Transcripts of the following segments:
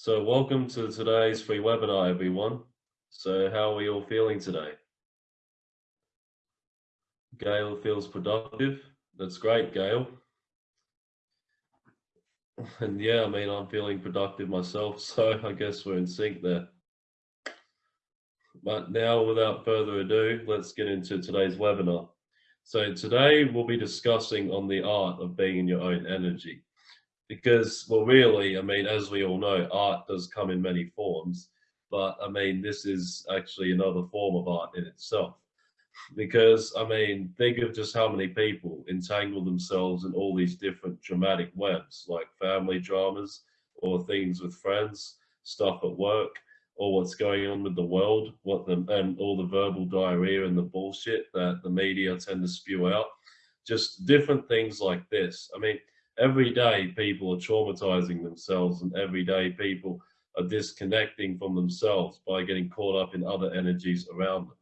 So welcome to today's free webinar, everyone. So how are we all feeling today? Gail feels productive. That's great, Gail. And yeah, I mean, I'm feeling productive myself, so I guess we're in sync there. But now, without further ado, let's get into today's webinar. So today we'll be discussing on the art of being in your own energy because, well, really, I mean, as we all know, art does come in many forms, but I mean, this is actually another form of art in itself. Because, I mean, think of just how many people entangle themselves in all these different dramatic webs, like family dramas or things with friends, stuff at work, or what's going on with the world, what the, and all the verbal diarrhea and the bullshit that the media tend to spew out. Just different things like this. I mean, every day people are traumatizing themselves and every day people are disconnecting from themselves by getting caught up in other energies around them.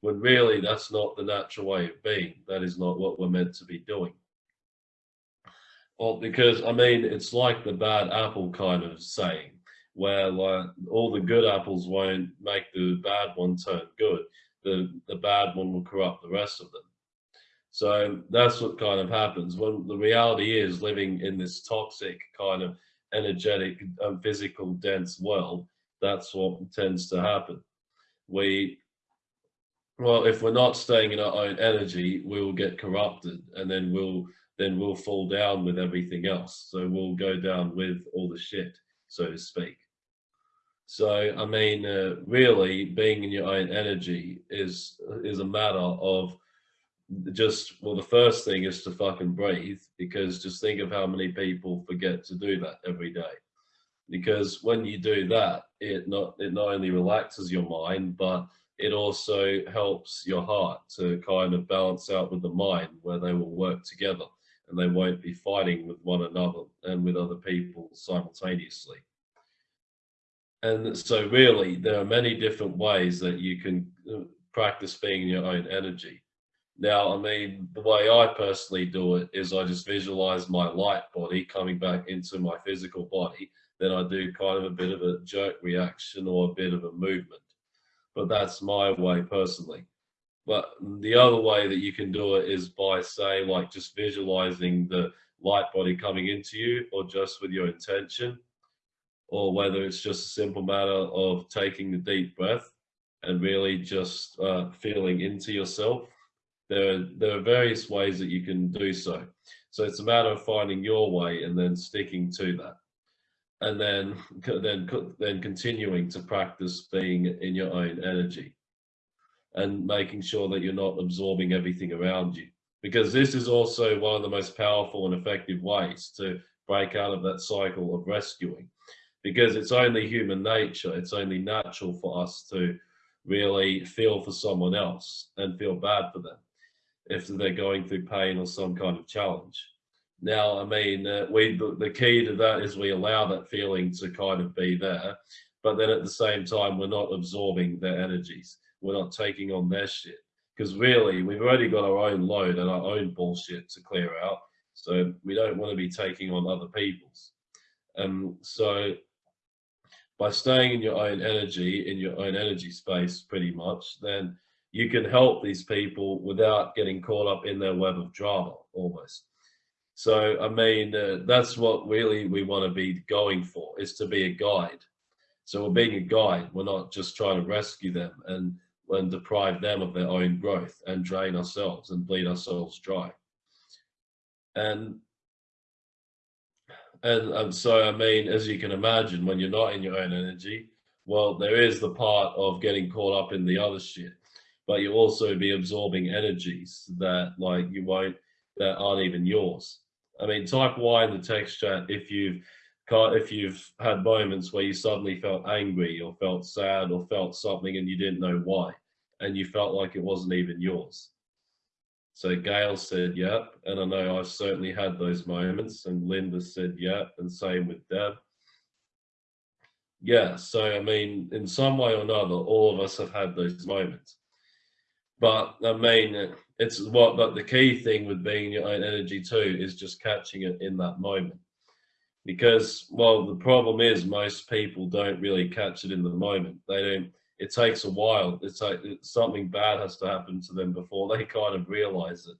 When really that's not the natural way of being. That is not what we're meant to be doing. Well, because I mean, it's like the bad apple kind of saying, where like all the good apples won't make the bad one turn good. The the bad one will corrupt the rest of them. So that's what kind of happens when the reality is living in this toxic kind of energetic and physical dense world. That's what tends to happen. We, well, if we're not staying in our own energy, we'll get corrupted and then we'll, then we'll fall down with everything else. So we'll go down with all the shit, so to speak. So, I mean, uh, really being in your own energy is, is a matter of just well the first thing is to fucking breathe because just think of how many people forget to do that every day. Because when you do that it not it not only relaxes your mind but it also helps your heart to kind of balance out with the mind where they will work together and they won't be fighting with one another and with other people simultaneously. And so really there are many different ways that you can uh, practice being your own energy now, I mean, the way I personally do it is I just visualize my light body coming back into my physical body. Then I do kind of a bit of a jerk reaction or a bit of a movement. But that's my way personally. But the other way that you can do it is by say like just visualizing the light body coming into you or just with your intention or whether it's just a simple matter of taking the deep breath and really just uh, feeling into yourself there are, there are various ways that you can do so. So it's a matter of finding your way and then sticking to that. And then, then, then continuing to practice being in your own energy and making sure that you're not absorbing everything around you. Because this is also one of the most powerful and effective ways to break out of that cycle of rescuing. Because it's only human nature, it's only natural for us to really feel for someone else and feel bad for them if they're going through pain or some kind of challenge. Now, I mean, uh, we the, key to that is we allow that feeling to kind of be there, but then at the same time, we're not absorbing their energies. We're not taking on their shit because really, we've already got our own load and our own bullshit to clear out. So we don't want to be taking on other people's. Um, so by staying in your own energy, in your own energy space, pretty much, then you can help these people without getting caught up in their web of drama almost. So, I mean, uh, that's what really we want to be going for is to be a guide. So we're being a guide. We're not just trying to rescue them and, and deprive them of their own growth and drain ourselves and bleed ourselves dry. And and, and so, I mean, as you can imagine, when you're not in your own energy, well, there is the part of getting caught up in the other shit but you'll also be absorbing energies that like you won't that aren't even yours. I mean, type Y in the text chat if you've if you've had moments where you suddenly felt angry or felt sad or felt something and you didn't know why, and you felt like it wasn't even yours. So Gail said, yep. And I know I've certainly had those moments. And Linda said, yep. And same with Deb. Yeah. So, I mean, in some way or another, all of us have had those moments. But I mean, it's what, but the key thing with being your own energy too is just catching it in that moment. because well the problem is most people don't really catch it in the moment. They don't it takes a while. It's like something bad has to happen to them before they kind of realize it.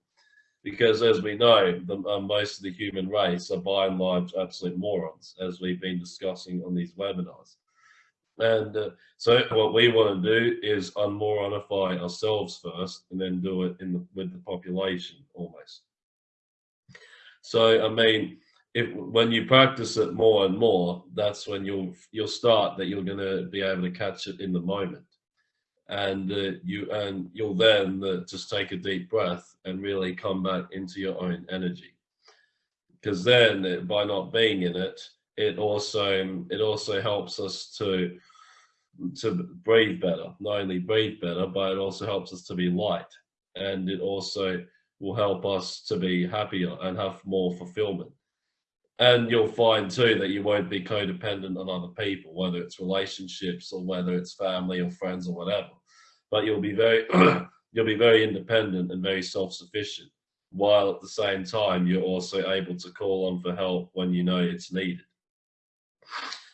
Because as we know the, uh, most of the human race are by and large absolute morons as we've been discussing on these webinars and uh, so what we want to do is unmoronify ourselves first and then do it in the, with the population almost. So i mean if when you practice it more and more, that's when you'll you'll start that you're going to be able to catch it in the moment, and uh, you and you'll then uh, just take a deep breath and really come back into your own energy, because then uh, by not being in it, it also it also helps us to to breathe better. Not only breathe better, but it also helps us to be light, and it also will help us to be happier and have more fulfillment and you'll find too that you won't be codependent on other people, whether it's relationships or whether it's family or friends or whatever. But you'll be very you'll be very independent and very self-sufficient, while at the same time you're also able to call on for help when you know it's needed.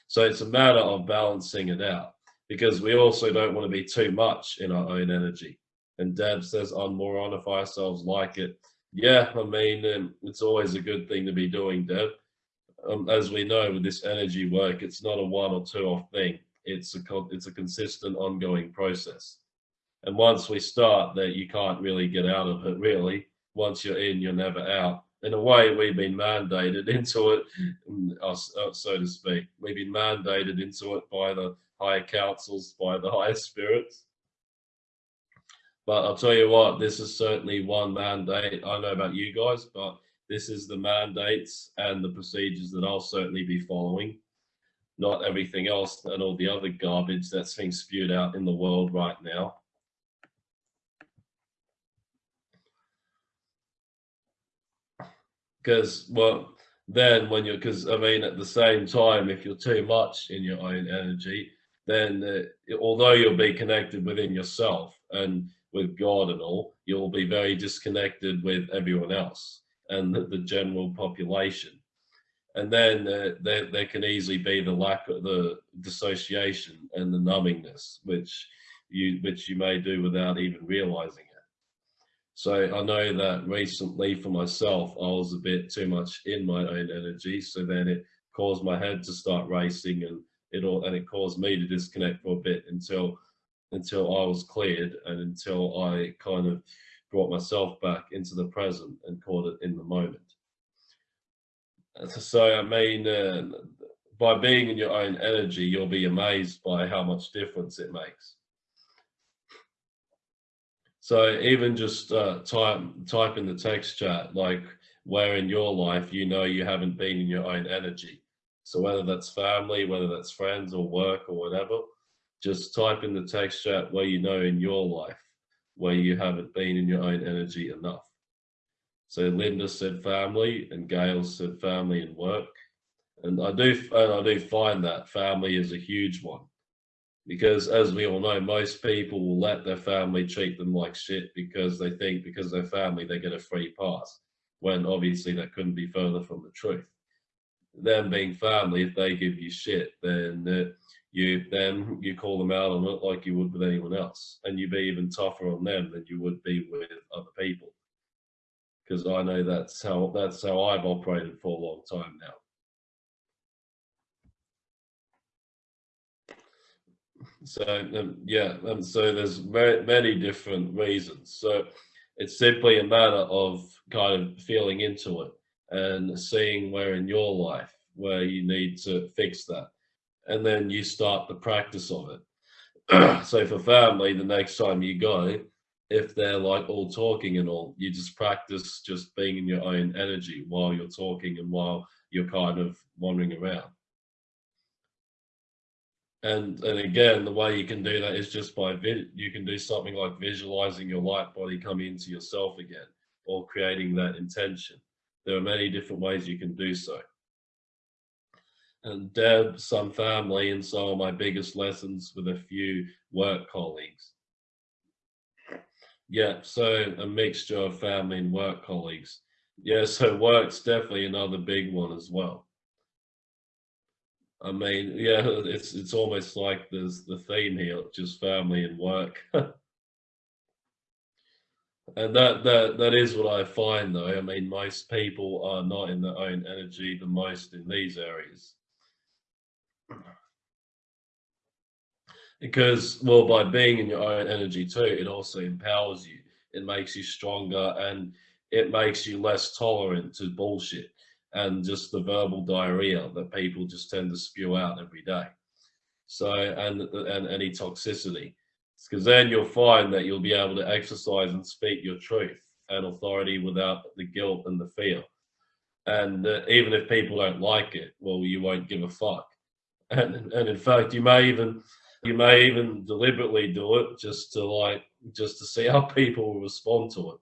So it's a matter of balancing it out because we also don't want to be too much in our own energy. And Deb says, unmoronify ourselves like it. Yeah, I mean, um, it's always a good thing to be doing, Deb um, as we know with this energy work, it's not a one or two off thing. It's a it's a consistent, ongoing process. And once we start, that you can't really get out of it. Really, once you're in, you're never out. In a way, we've been mandated into it, uh, so to speak. We've been mandated into it by the higher councils, by the higher spirits. But I'll tell you what, this is certainly one mandate. I know about you guys, but this is the mandates and the procedures that I'll certainly be following, not everything else and all the other garbage that's being spewed out in the world right now. Because, well, then when you're, because I mean, at the same time, if you're too much in your own energy, then uh, although you'll be connected within yourself and with God and all, you'll be very disconnected with everyone else and the, the general population. And then uh, there, there can easily be the lack of the dissociation and the numbingness, which you which you may do without even realizing it. So I know that recently for myself, I was a bit too much in my own energy. So then it caused my head to start racing and it all, and it caused me to disconnect for a bit until until I was cleared and until I kind of brought myself back into the present and caught it in the moment. So, I mean, uh, by being in your own energy, you'll be amazed by how much difference it makes. So even just uh, type, type in the text chat, like where in your life you know you haven't been in your own energy. So whether that's family, whether that's friends or work or whatever, just type in the text chat where you know in your life where you haven't been in your own energy enough. So Linda said family and Gail said family and work. And I do, and I do find that family is a huge one because as we all know, most people will let their family treat them like shit because they think because they're family, they get a free pass when obviously that couldn't be further from the truth. Them being family, if they give you shit, then uh, you then you call them out on it like you would with anyone else and you'd be even tougher on them than you would be with other people because i know that's how that's how i've operated for a long time now so um, yeah and so there's very many different reasons so it's simply a matter of kind of feeling into it and seeing where in your life where you need to fix that and then you start the practice of it. so for family, the next time you go, if they're like all talking and all, you just practice just being in your own energy while you're talking and while you're kind of wandering around. And and again, the way you can do that is just by you can do something like visualizing your light body coming into yourself again, or creating that intention. There are many different ways you can do so and Deb, some family, and some of my biggest lessons with a few work colleagues. Yeah, so a mixture of family and work colleagues. Yeah, so work's definitely another big one as well. I mean, yeah, it's it's almost like there's the theme here, just family and work. and that that that is what I find though. I mean, most people are not in their own energy the most in these areas. Because well, by being in your own energy too, it also empowers you. It makes you stronger and it makes you less tolerant to bullshit and just the verbal diarrhea that people just tend to spew out every day. So, and, and any toxicity. Because then you'll find that you'll be able to exercise and speak your truth and authority without the guilt and the fear. And uh, even if people don't like it, well, you won't give a fuck. And, and in fact, you may even you may even deliberately do it just to like just to see how people respond to it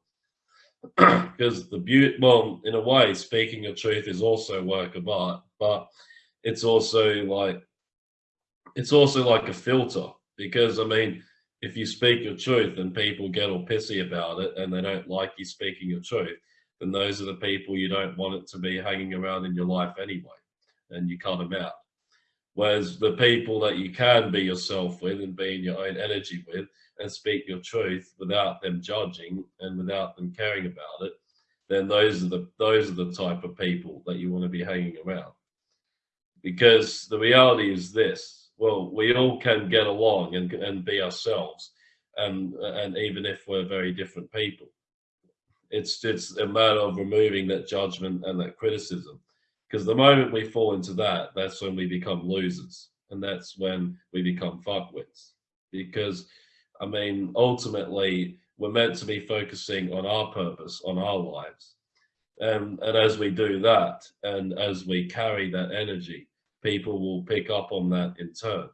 because the beauty, well, in a way, speaking of truth is also work of art, but it's also like, it's also like a filter because I mean, if you speak your truth and people get all pissy about it and they don't like you speaking your truth, then those are the people you don't want it to be hanging around in your life anyway, and you cut them out. Whereas the people that you can be yourself with and be in your own energy with, and speak your truth without them judging and without them caring about it, then those are the those are the type of people that you want to be hanging around. Because the reality is this: well, we all can get along and and be ourselves, and and even if we're very different people, it's it's a matter of removing that judgment and that criticism. Because the moment we fall into that, that's when we become losers, and that's when we become fuckwits. Because I mean, ultimately, we're meant to be focusing on our purpose, on our lives. Um, and as we do that, and as we carry that energy, people will pick up on that in turn.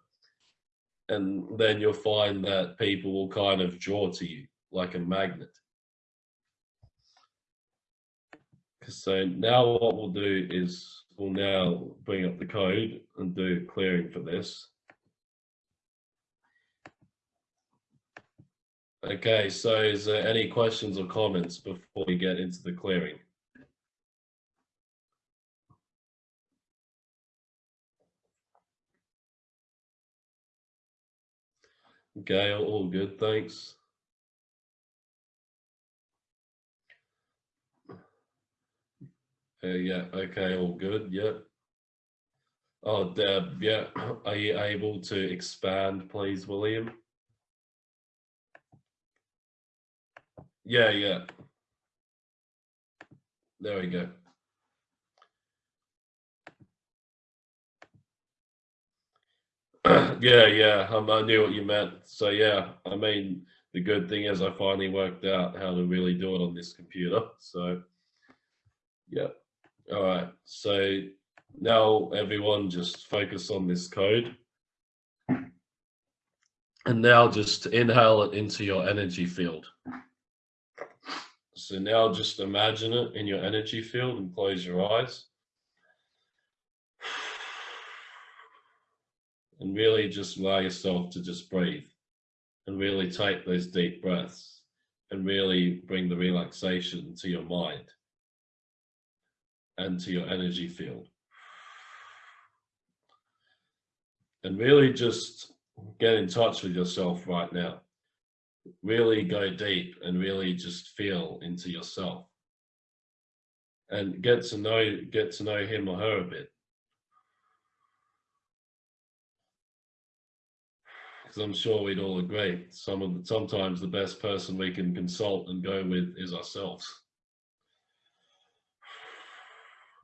And then you'll find that people will kind of draw to you like a magnet. So now what we'll do is we'll now bring up the code and do clearing for this. Okay, so is there any questions or comments before we get into the clearing? Okay, all good, thanks. Uh, yeah, okay, all good, yeah. Oh, Deb, yeah, are you able to expand, please, William? Yeah, yeah. There we go. yeah, yeah, um, I knew what you meant. So yeah, I mean, the good thing is I finally worked out how to really do it on this computer. So yeah, all right. So now everyone just focus on this code. And now just inhale it into your energy field. So now just imagine it in your energy field and close your eyes. And really just allow yourself to just breathe and really take those deep breaths and really bring the relaxation to your mind and to your energy field. And really just get in touch with yourself right now. Really go deep and really just feel into yourself. And get to know get to know him or her a bit. Because i'm sure we'd all agree some of the, sometimes the best person we can consult and go with is ourselves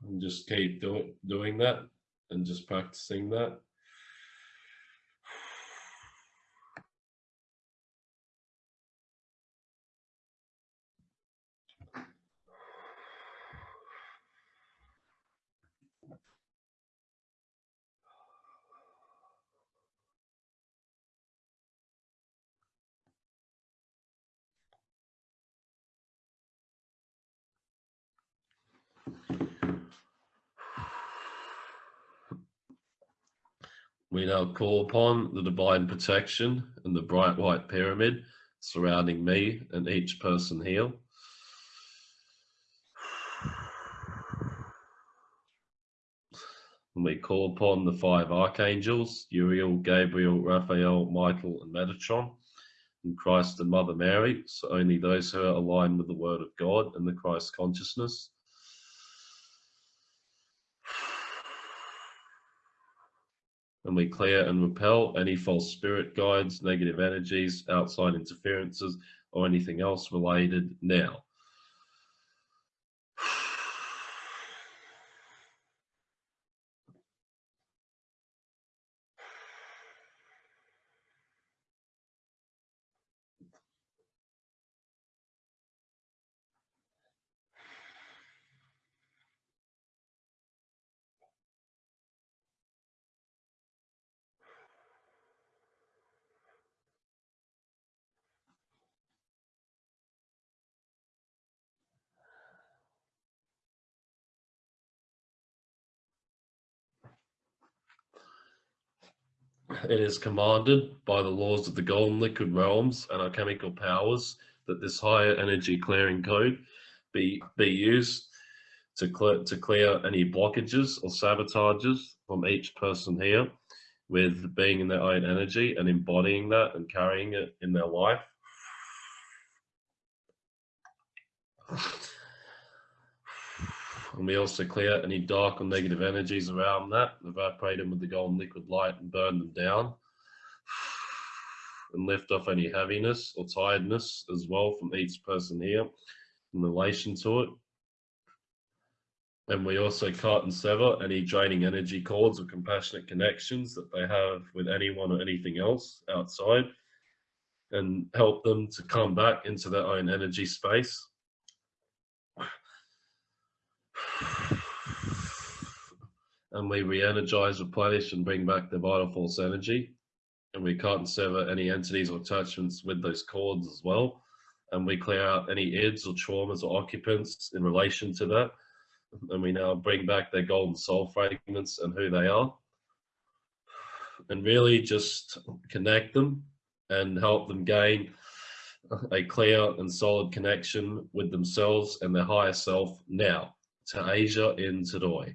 and just keep doing doing that and just practicing that We now call upon the divine protection and the bright white pyramid surrounding me and each person here. And we call upon the five archangels Uriel, Gabriel, Raphael, Michael, and Metatron, and Christ and Mother Mary, so only those who are aligned with the Word of God and the Christ consciousness. And we clear and repel any false spirit guides, negative energies, outside interferences, or anything else related now. It is commanded by the laws of the golden liquid realms and our chemical powers that this higher energy clearing code be, be used to clear, to clear any blockages or sabotages from each person here with being in their own energy and embodying that and carrying it in their life. We also clear any dark or negative energies around that, evaporate them with the golden liquid light and burn them down. And lift off any heaviness or tiredness as well from each person here in relation to it. And we also cut and sever any draining energy cords or compassionate connections that they have with anyone or anything else outside and help them to come back into their own energy space and we re-energize, replenish, and bring back the vital force energy. And we sever any entities or attachments with those cords as well. And we clear out any ids or traumas or occupants in relation to that. And we now bring back their golden soul fragments and who they are. And really just connect them and help them gain a clear and solid connection with themselves and their higher self now to Asia in Tadoi.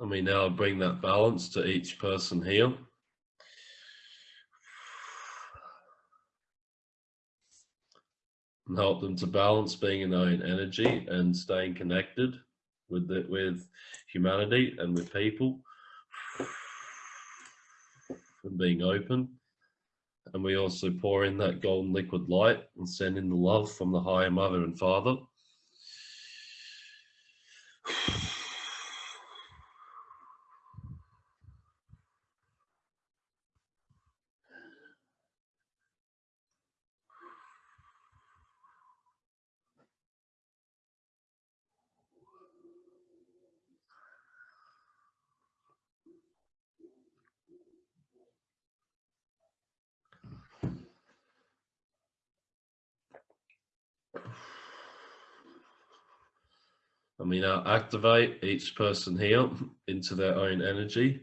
And we now bring that balance to each person here. And help them to balance being in their own energy and staying connected with the, with humanity and with people and being open. And we also pour in that golden liquid light and send in the love from the higher mother and father. And we now activate each person here into their own energy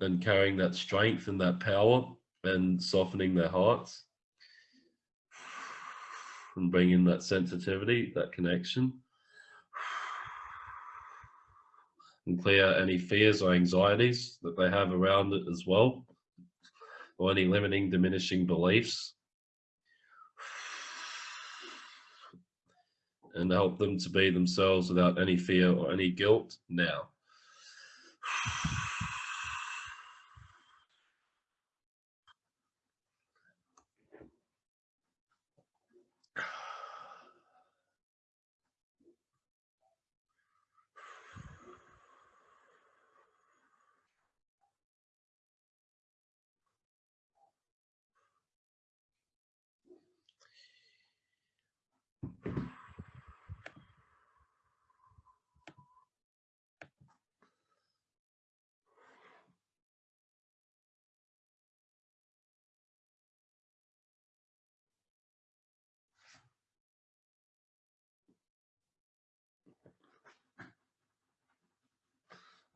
and carrying that strength and that power and softening their hearts and bringing that sensitivity, that connection. And clear any fears or anxieties that they have around it as well or any limiting, diminishing beliefs and help them to be themselves without any fear or any guilt now.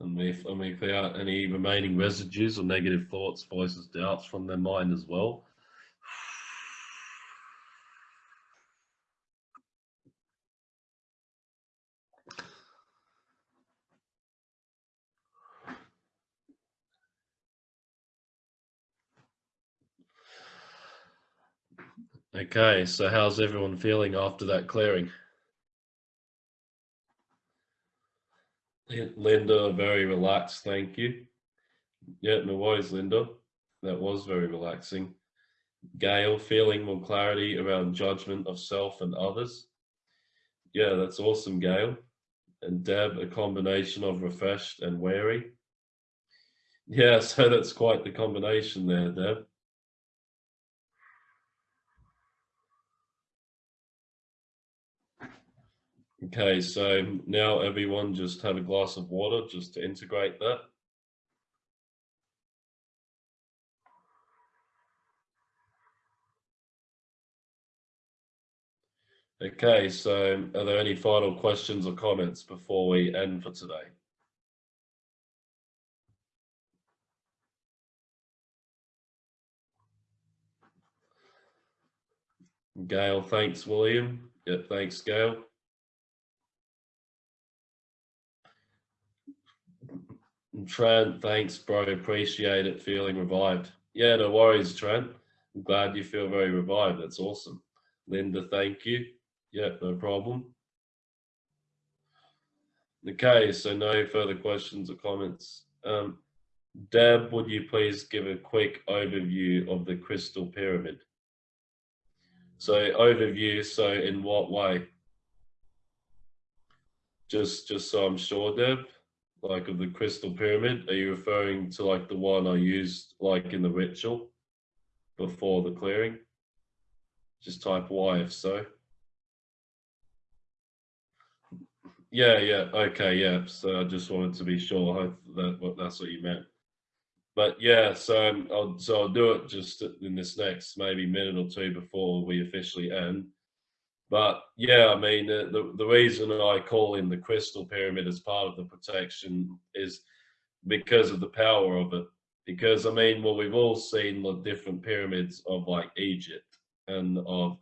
And we, and we clear out any remaining residues or negative thoughts, voices, doubts from their mind as well. Okay, so how's everyone feeling after that clearing? Linda, very relaxed, thank you. Yeah, no worries, Linda. That was very relaxing. Gail, feeling more clarity around judgment of self and others. Yeah, that's awesome, Gail. And Deb, a combination of refreshed and wary. Yeah, so that's quite the combination there, Deb. Okay, so now everyone just have a glass of water just to integrate that. Okay, so are there any final questions or comments before we end for today? Gail, thanks, William. Yeah, thanks, Gail. Trent, thanks, bro. Appreciate it. Feeling revived. Yeah, no worries, Trent. I'm glad you feel very revived. That's awesome. Linda, thank you. Yeah, no problem. Okay, so no further questions or comments. Um, Deb, would you please give a quick overview of the crystal pyramid? So overview, so in what way? Just, just so I'm sure, Deb like of the crystal pyramid? Are you referring to like the one I used like in the ritual before the clearing? Just type Y if so. Yeah, yeah, okay, yeah. So I just wanted to be sure that that's what you meant. But yeah, so um, I'll so I'll do it just in this next maybe minute or two before we officially end. But yeah, I mean, the, the, the reason I call in the crystal pyramid as part of the protection is because of the power of it. Because I mean, well, we've all seen the different pyramids of like Egypt and of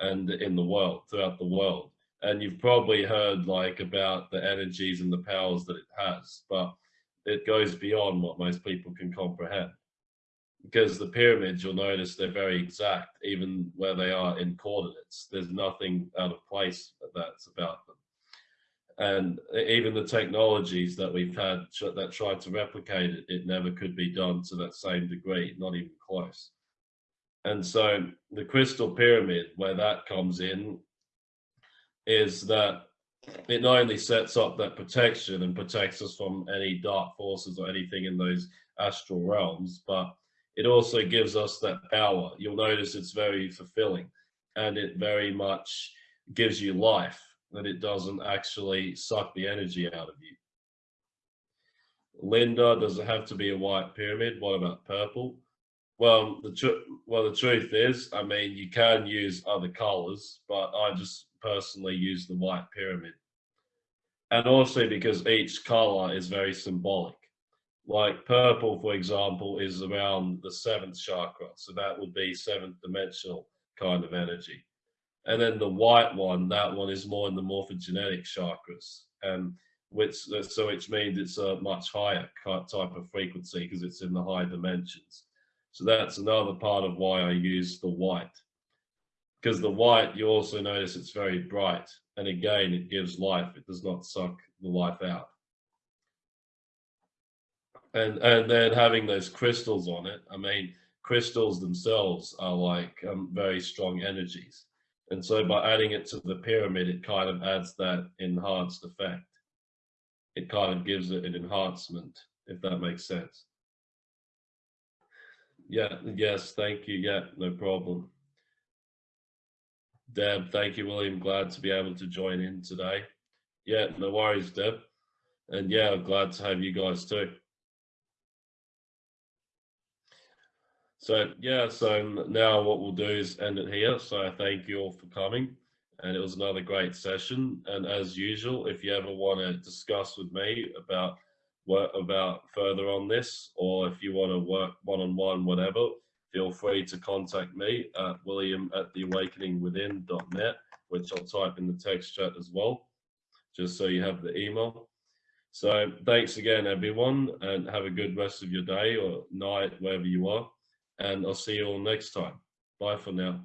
and in the world throughout the world, and you've probably heard like about the energies and the powers that it has, but it goes beyond what most people can comprehend because the pyramids, you'll notice they're very exact, even where they are in coordinates. There's nothing out of place that's about them. And even the technologies that we've had that tried to replicate it, it never could be done to that same degree, not even close. And so the crystal pyramid, where that comes in, is that it not only sets up that protection and protects us from any dark forces or anything in those astral realms, but it also gives us that power. You'll notice it's very fulfilling and it very much gives you life, that it doesn't actually suck the energy out of you. Linda, does it have to be a white pyramid? What about purple? Well, the well, the truth is, I mean, you can use other colors, but I just personally use the white pyramid. And also because each color is very symbolic like purple, for example, is around the seventh chakra. So that would be seventh dimensional kind of energy. And then the white one, that one is more in the morphogenetic chakras. And which, so which means it's a much higher type of frequency because it's in the high dimensions. So that's another part of why I use the white. Because the white, you also notice it's very bright. And again, it gives life. It does not suck the life out and and then having those crystals on it i mean crystals themselves are like um, very strong energies. And so by adding it to the pyramid it kind of adds that enhanced effect. It kind of gives it an enhancement if that makes sense. Yeah yes thank you. Yeah no problem. Deb thank you william. Glad to be able to join in today. Yeah no worries deb. And yeah glad to have you guys too So yeah, so now what we'll do is end it here. So I thank you all for coming and it was another great session. And as usual, if you ever want to discuss with me about work about further on this, or if you want to work one-on-one, whatever, feel free to contact me at william at theawakeningwithin.net, which I'll type in the text chat as well, just so you have the email. So thanks again, everyone, and have a good rest of your day or night, wherever you are. And I'll see you all next time. Bye for now.